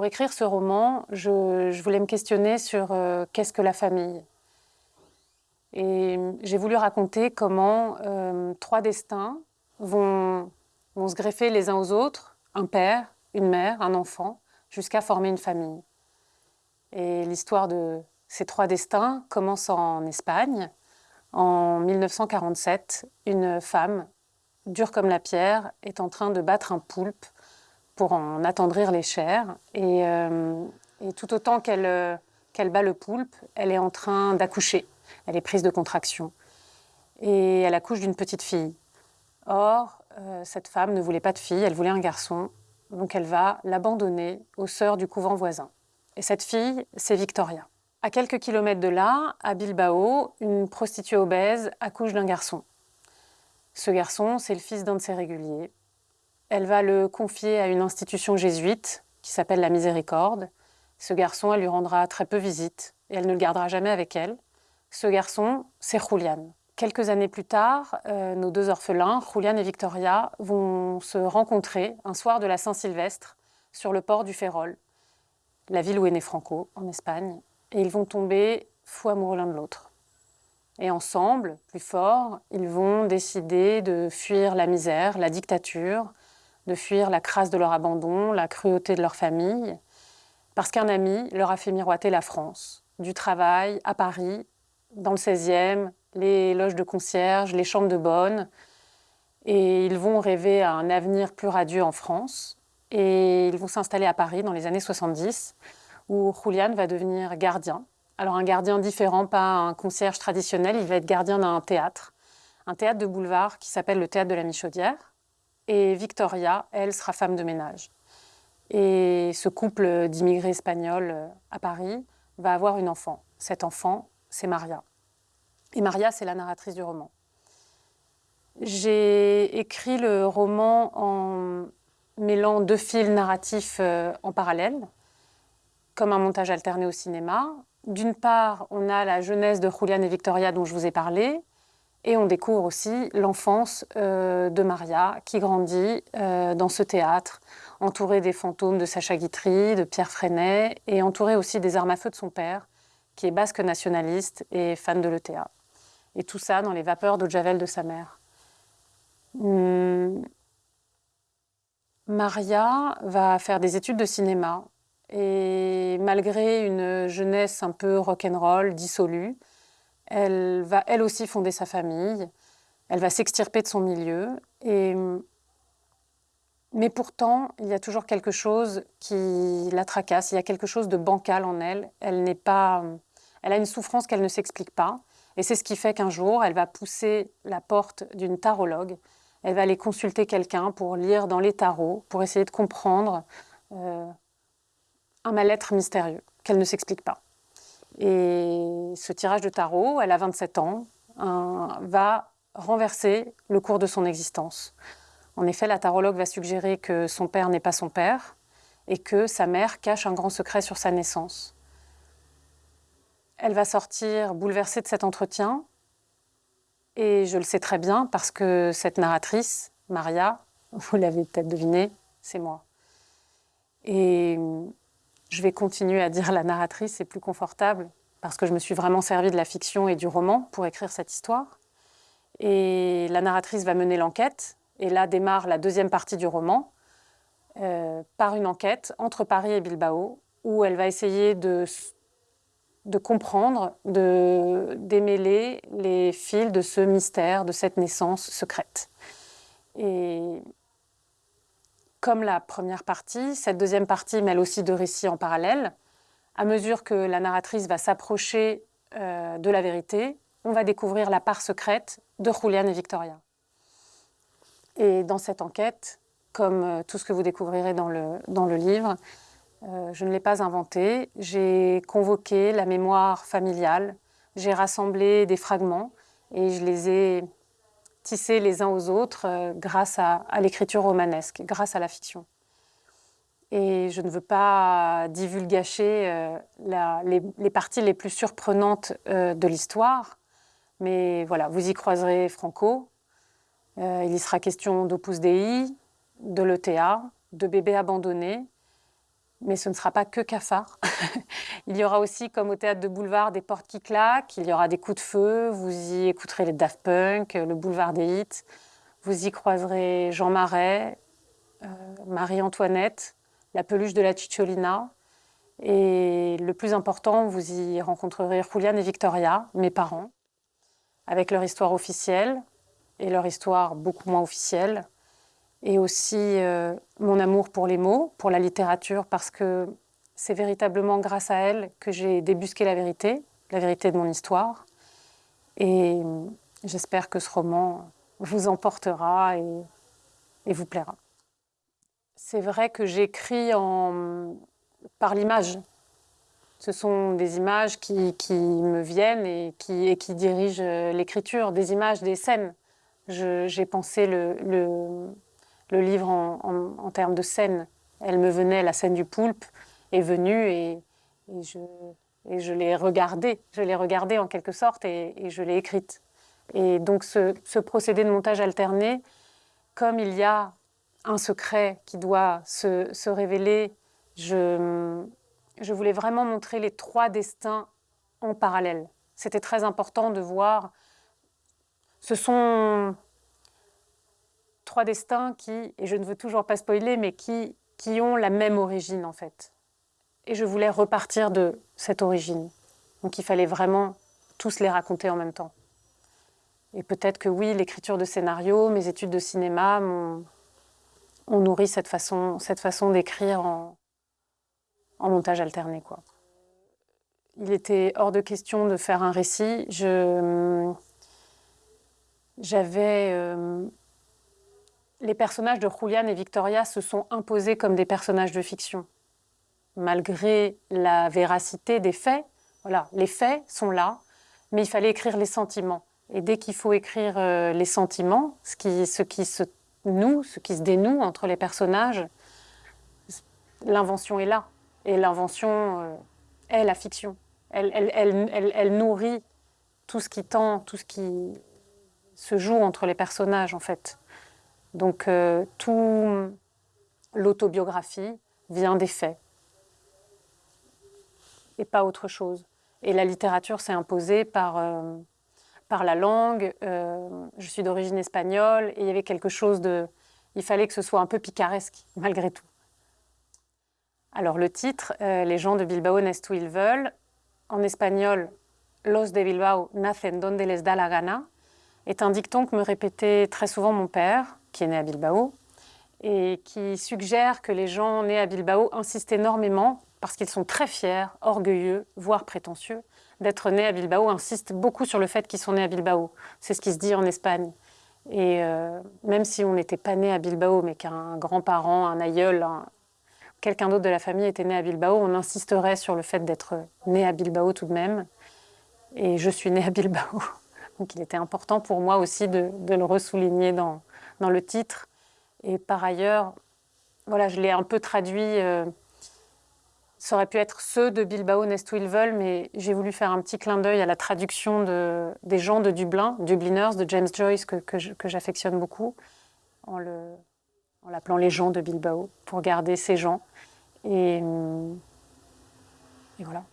pour écrire ce roman, je, voulais me questionner sur euh, qu'est-ce que la famille? Et j'ai voulu raconter comment euh, trois destins vont, vont se greffer les uns aux autres, un père, une mère, un enfant, jusqu'à former une famille. Et l'histoire de ces trois destins commence en Espagne. En 1947, une femme, dure comme la pierre, est en train de battre un poulpe pour en attendrir les chairs. Et, euh, tout autant euh, qu'elle bat le poulpe, elle est en train d'accoucher. Elle est prise de contraction. Et elle accouche d'une petite fille. Or, euh, cette femme ne voulait pas de fille, elle voulait un garçon. Donc elle va l'abandonner aux sœurs du couvent voisin. Et cette fille, c'est Victoria. À quelques kilomètres de là, à Bilbao, une prostituée obèse accouche d'un garçon. Ce garçon, c'est le fils d'un de ses réguliers. Elle va le confier à une institution jésuite qui s'appelle la Miséricorde. Ce garçon, elle lui rendra très peu visite et elle ne le gardera jamais avec elle. Ce garçon, c'est Julian. Quelques années plus tard, euh, nos deux orphelins, Julian et Victoria, vont se rencontrer un soir de la Saint-Sylvestre sur le port du Férol, la ville où est né Franco, en Espagne, et ils vont tomber fou amoureux l'un de l'autre. Et ensemble, plus forts, ils vont décider de fuir la misère, la dictature, de fuir la crasse de leur abandon, la cruauté de leur famille, parce qu'un ami leur a fait miroiter la France, du travail à Paris, dans le 16e, les loges de concierge, les chambres de bonne, et ils vont rêver à un avenir plus radieux en France, et ils vont s'installer à Paris dans les années 70, où Julian va devenir gardien. Alors un gardien différent, pas un concierge traditionnel, il va être gardien d'un théâtre, un théâtre de boulevard qui s'appelle le Théâtre de la Michaudière, et Victoria, elle, sera femme de ménage. Et ce couple d'immigrés espagnols euh, à Paris va avoir une enfant. Cet enfant, c'est Maria. Et Maria, c'est la narratrice du roman. J'ai écrit le roman en mêlant deux fils narratifs euh, en parallèle, comme un montage alterné au cinéma. D'une part, on a la jeunesse de Julian et Victoria dont je vous ai parlé, et on découvre aussi l'enfance euh, de Maria, qui grandit euh, dans ce théâtre, entourée des fantômes de Sacha Guitry, de Pierre Freinet, et entourée aussi des armes à feu de son père, qui est basque nationaliste et fan de l'ETA. Et tout ça dans les vapeurs d'eau de Javel de sa mère. Hum. Maria va faire des études de cinéma, et malgré une jeunesse un peu rock'n'roll, dissolue, elle va elle aussi fonder sa famille, elle va s'extirper de son milieu. Et... Mais pourtant, il y a toujours quelque chose qui la tracasse, il y a quelque chose de bancal en elle. Elle, n'est pas... elle a une souffrance qu'elle ne s'explique pas. Et c'est ce qui fait qu'un jour, elle va pousser la porte d'une tarologue. Elle va aller consulter quelqu'un pour lire dans les tarots, pour essayer de comprendre euh, un mal-être mystérieux qu'elle ne s'explique pas. Et ce tirage de tarot, elle a 27 ans, va renverser le cours de son existence. En effet, la tarologue va suggérer que son père n'est pas son père et que sa mère cache un grand secret sur sa naissance. Elle va sortir bouleversée de cet entretien et je le sais très bien parce que cette narratrice, Maria, vous l'avez peut-être deviné, c'est moi. Et je vais continuer à dire la narratrice, c'est plus confortable, parce que je me suis vraiment servi de la fiction et du roman pour écrire cette histoire. Et la narratrice va mener l'enquête, et là démarre la deuxième partie du roman, euh, par une enquête entre Paris et Bilbao, où elle va essayer de, de comprendre, de démêler les fils de ce mystère, de cette naissance secrète. Et comme la première partie, cette deuxième partie mêle aussi deux récits en parallèle. À mesure que la narratrice va s'approcher euh, de la vérité, on va découvrir la part secrète de Julian et Victoria. Et dans cette enquête, comme euh, tout ce que vous découvrirez dans le, dans le livre, euh, je ne l'ai pas inventé. J'ai convoqué la mémoire familiale, j'ai rassemblé des fragments et je les ai tisser les uns aux autres euh, grâce à, l'écriture romanesque, grâce à la fiction. Et je ne veux pas divulgacher euh, les, parties les plus surprenantes euh, de l'histoire, mais voilà, vous y croiserez Franco. il y sera question d'Opus Dei, de l'ETA, de bébés abandonnés, mais ce ne sera pas que cafard. il y aura aussi, comme au théâtre de boulevard, des portes qui claquent, il y aura des coups de feu, vous y écouterez les Daft Punk, le boulevard des hits, vous y croiserez Jean Marais, euh, Marie-Antoinette, la peluche de la Cicciolina, et le plus important, vous y rencontrerez Julian et Victoria, mes parents, avec leur histoire officielle et leur histoire beaucoup moins officielle, et aussi euh, mon amour pour les mots, pour la littérature, parce que c'est véritablement grâce à elle que j'ai débusqué la vérité, la vérité de mon histoire. Et j'espère que ce roman vous emportera et, vous plaira. C'est vrai que j'écris par l'image. Ce sont des images qui, me viennent et qui, dirigent l'écriture, des images, des scènes. J'ai pensé le, le livre en, termes de scènes. Elle me venait, la scène du poulpe est venue et, je, l'ai regardée. Je l'ai regardée en quelque sorte et, je l'ai écrite. Et donc ce, procédé de montage alterné, comme il y a un secret qui doit se, révéler je voulais vraiment montrer les trois destins en parallèle. C'était très important de voir. Ce sont trois destins qui, et je ne veux toujours pas spoiler, mais qui, qui ont la même origine en fait. Et je voulais repartir de cette origine. Donc il fallait vraiment tous les raconter en même temps. Et peut-être que oui, l'écriture de scénario, mes études de cinéma ont nourri cette façon, cette façon d'écrire en, montage alterné. Quoi. Il était hors de question de faire un récit. J'avais... Euh, les personnages de Julian et Victoria se sont imposés comme des personnages de fiction. Malgré la véracité des faits, voilà, les faits sont là, mais il fallait écrire les sentiments. Et dès qu'il faut écrire euh, les sentiments, ce qui, ce qui se noue, ce qui se dénoue entre les personnages, l'invention est là. Et l'invention euh, est la fiction. Elle, nourrit tout ce qui tend, tout ce qui se joue entre les personnages, en fait. Donc, euh, tout l'autobiographie vient des faits et pas autre chose. Et la littérature s'est imposée par, euh, par la langue. Euh, je suis d'origine espagnole et il y avait quelque chose de... Il fallait que ce soit un peu picaresque, malgré tout. Alors le titre, Les gens de Bilbao naissent où ils veulent, en espagnol, Los de Bilbao nacen donde les da la gana, est un dicton que me répétait très souvent mon père, qui est né à Bilbao, et qui suggère que les gens nés à Bilbao insistent énormément, parce qu'ils sont très fiers, orgueilleux, voire prétentieux, d'être nés à Bilbao, insistent beaucoup sur le fait qu'ils sont nés à Bilbao. C'est ce qui se dit en Espagne. Et euh, même si on n'était pas né à Bilbao, mais qu'un grand-parent, un aïeul, un, quelqu'un d'autre de la famille était né à Bilbao, on insisterait sur le fait d'être né à Bilbao tout de même. Et je suis née à Bilbao. Donc il était important pour moi aussi de le ressouligner dans, dans, le titre. Et par ailleurs, voilà, je l'ai un peu traduit. Euh, ça aurait pu être ceux de Bilbao naissent où ils veulent, mais j'ai voulu faire un petit clin d'œil à la traduction de, des gens de Dublin, Dubliners, de James Joyce, que, j'affectionne beaucoup, en l'appelant les gens de Bilbao, pour garder ces gens. Et, et voilà.